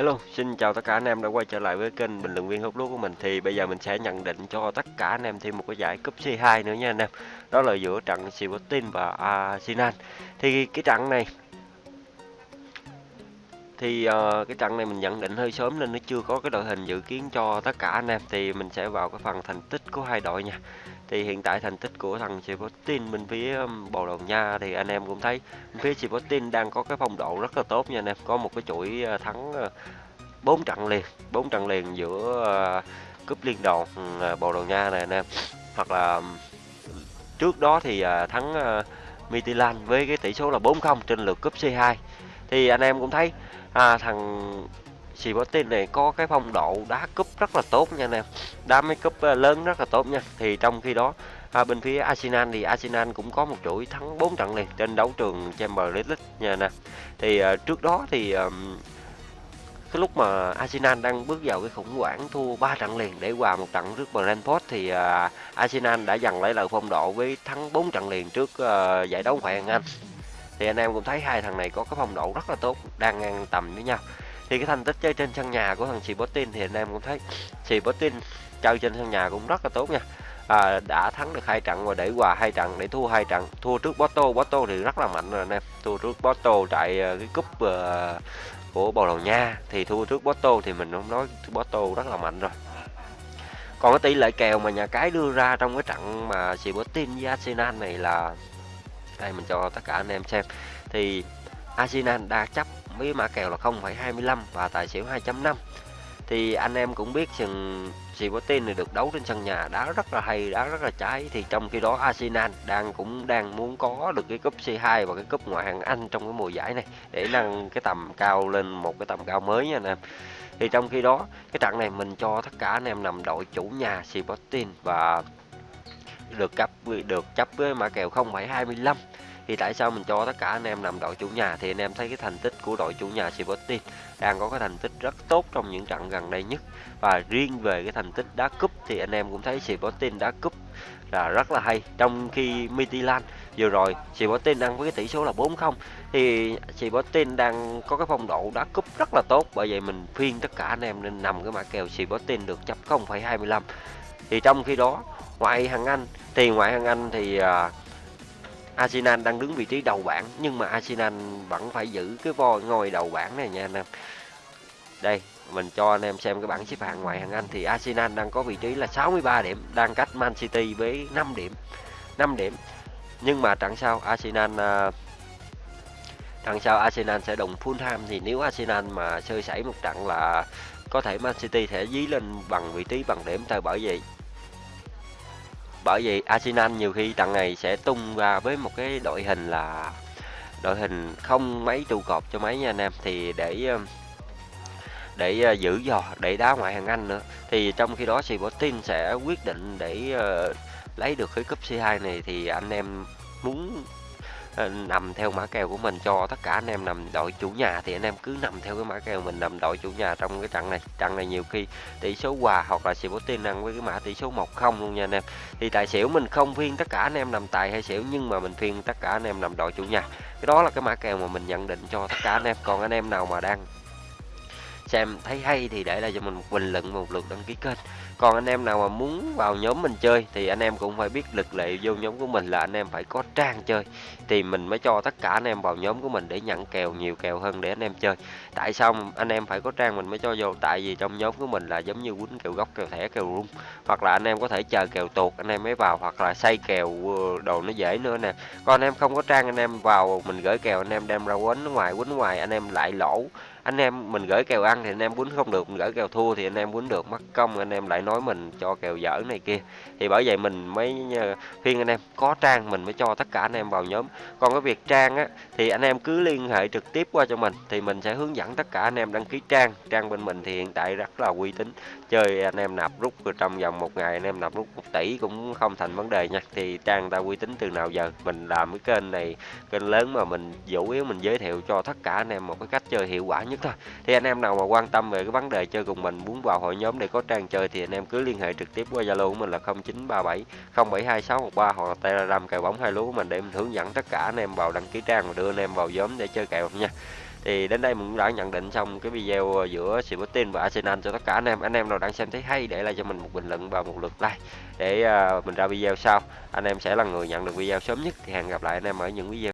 Hello, xin chào tất cả anh em đã quay trở lại với kênh bình luận viên hút lúa của mình thì bây giờ mình sẽ nhận định cho tất cả anh em thêm một cái giải cúp C2 nữa nha anh em. Đó là giữa trận Sporting và Arsenal. Thì cái trận này thì uh, cái trận này mình nhận định hơi sớm nên nó chưa có cái đội hình dự kiến cho tất cả anh em thì mình sẽ vào cái phần thành tích của hai đội nha thì hiện tại thành tích của thằng Sporting bên phía um, Bồ Đào Nha thì anh em cũng thấy bên phía Sporting đang có cái phong độ rất là tốt nha anh em. Có một cái chuỗi ờ, thắng ờ, bốn trận liền bốn trận liền giữa ờ, cúp liên đoàn ừ, Bồ Đào Nha này anh em. Hoặc là um, trước đó thì ờ, thắng mitilan với cái tỷ số là 4-0 trên lượt cúp C2 thì anh em cũng thấy à, thằng Sporting này có cái phong độ đá cúp rất là tốt nha anh em. Đá mấy cúp ờ, lớn rất là tốt nha. Thì trong khi đó à, bên phía Arsenal thì Arsenal cũng có một chuỗi thắng 4 trận liền trên đấu trường Champions League nha nè thì à, trước đó thì à, cái lúc mà Arsenal đang bước vào cái khủng hoảng thua 3 trận liền để hòa một trận trước Brentford thì à, Arsenal đã dần lấy lại phong độ với thắng 4 trận liền trước à, giải đấu ngoại hạng Anh. Thì anh em cũng thấy hai thằng này có cái phong độ rất là tốt đang ngang tầm với nhau thì cái thành tích chơi trên sân nhà của thằng Sporting thì anh em cũng thấy Sporting chơi trên sân nhà cũng rất là tốt nha. À, đã thắng được hai trận và để hòa hai trận để thua hai trận thua trước Porto. Porto thì rất là mạnh rồi anh em. Thua trước Porto tại ờ, cái cúp uh, của Bồ Đào Nha. Thì thua trước Porto thì mình không nói Porto rất là mạnh rồi. Còn cái tỷ lệ kèo mà nhà cái đưa ra trong cái trận mà Sporting với Arsenal này là đây mình cho tất cả anh em xem. Thì Arsenal đa chấp với mã kèo là 0,25 và tài xỉu 2.5 thì anh em cũng biết rằng Sporting này được đấu trên sân nhà đá rất là hay đá rất là trái. Thì trong khi đó Arsenal đang cũng đang muốn có được cái cúp C2 và cái cúp ngoại hạng Anh trong cái mùa giải này để nâng cái tầm cao lên một cái tầm cao mới nha anh em. Thì trong khi đó cái trận này mình cho tất cả anh em nằm đội chủ nhà Sporting và được cấp được chấp với mã kèo 0,25 thì tại sao mình cho tất cả anh em nằm đội chủ nhà? Thì anh em thấy cái thành tích của đội chủ nhà Sporting đang có cái thành tích rất tốt trong những trận gần đây nhất. Và riêng về cái thành tích đá cúp thì anh em cũng thấy Sporting đá cúp là rất là hay. Trong khi Midtjylland vừa rồi Sporting đang với cái tỷ số là 4-0 thì Sporting đang có cái phong độ đá cúp rất là tốt. Bởi vậy mình khuyên tất cả anh em nên nằm cái mã kèo Sporting được chấp 0,25 thì trong khi đó ngoại hạng Anh thì ngoại hạng Anh thì uh, Arsenal đang đứng vị trí đầu bảng nhưng mà Arsenal vẫn phải giữ cái voi ngôi đầu bảng này nha anh em. Đây, mình cho anh em xem cái bảng xếp hạng ngoại hạng Anh thì Arsenal đang có vị trí là 63 điểm, đang cách Man City với 5 điểm. 5 điểm. Nhưng mà trận sau Arsenal uh, trận sau Arsenal sẽ đụng Fulham thì nếu Arsenal mà sơ sẩy một trận là có thể Man City sẽ dí lên bằng vị trí bằng điểm tại bởi vậy bởi vì Arsenal nhiều khi trận này sẽ tung ra với một cái đội hình là đội hình không mấy trụ cột cho mấy nha anh em. Thì để um, để uh, giữ giò, để đá ngoại hạng Anh nữa, thì trong khi đó Sporting sẽ quyết định để uh, lấy được cái cúp C2 này thì anh em muốn Ờ, nằm theo mã kèo của mình cho tất cả anh em nằm đội chủ nhà thì anh em cứ nằm theo cái mã kèo mình nằm đội chủ nhà trong cái trận này. Trận này nhiều khi tỷ số hòa hoặc là Sporting ăn với cái mã tỷ số 1-0 luôn nha anh em. Thì tài xỉu mình không phiên tất cả anh em nằm tài hay xỉu nhưng mà mình phiên tất cả anh em nằm đội chủ nhà. Cái đó là cái mã kèo mà mình nhận định cho tất cả anh em. Còn anh em nào mà đang xem thấy hay thì để lại cho mình một bình luận một lượt đăng ký kênh còn anh em nào mà muốn vào nhóm mình chơi thì anh em cũng phải biết lực lệ vô nhóm của mình là anh em phải có trang chơi thì mình mới cho tất cả anh em vào nhóm của mình để nhận kèo nhiều kèo hơn để anh em chơi tại sao anh em phải có trang mình mới cho vô tại vì trong nhóm của mình là giống như quýnh kèo gốc kèo thẻ kèo rung hoặc là anh em có thể chờ kèo tuột anh em mới vào hoặc là xây kèo đồ nó dễ nữa nè còn anh em không có trang anh em vào mình gửi kèo anh em đem ra quấn ngoài quýnh ngoài anh em lại lỗ anh em mình gửi kèo ăn thì anh em quýnh không được mình gửi kèo thua thì anh em quýnh được mất công anh em lại nói mình cho kèo dở này kia thì bởi vậy mình mới khuyên anh em có trang mình mới cho tất cả anh em vào nhóm còn cái việc trang á thì anh em cứ liên hệ trực tiếp qua cho mình thì mình sẽ hướng dẫn tất cả anh em đăng ký trang trang bên mình thì hiện tại rất là uy tín chơi anh em nạp rút trong vòng một ngày anh em nạp rút một tỷ cũng không thành vấn đề nha thì trang ta uy tín từ nào giờ mình làm cái kênh này kênh lớn mà mình chủ yếu mình giới thiệu cho tất cả anh em một cái cách chơi hiệu quả nhất thôi. Thì anh em nào mà quan tâm về cái vấn đề chơi cùng mình, muốn vào hội nhóm để có trang chơi thì anh em cứ liên hệ trực tiếp qua zalo của mình là 0937 072613 hoặc là telegram kèo bóng hai lúa của mình để mình hướng dẫn tất cả anh em vào đăng ký trang và đưa anh em vào nhóm để chơi kèo nha. Thì đến đây mình cũng đã nhận định xong cái video giữa Sporting và Arsenal cho tất cả anh em. Anh em nào đang xem thấy hay, để lại cho mình một bình luận và một lượt like để à, mình ra video sau. Anh em sẽ là người nhận được video sớm nhất. Thì hẹn gặp lại anh em ở những video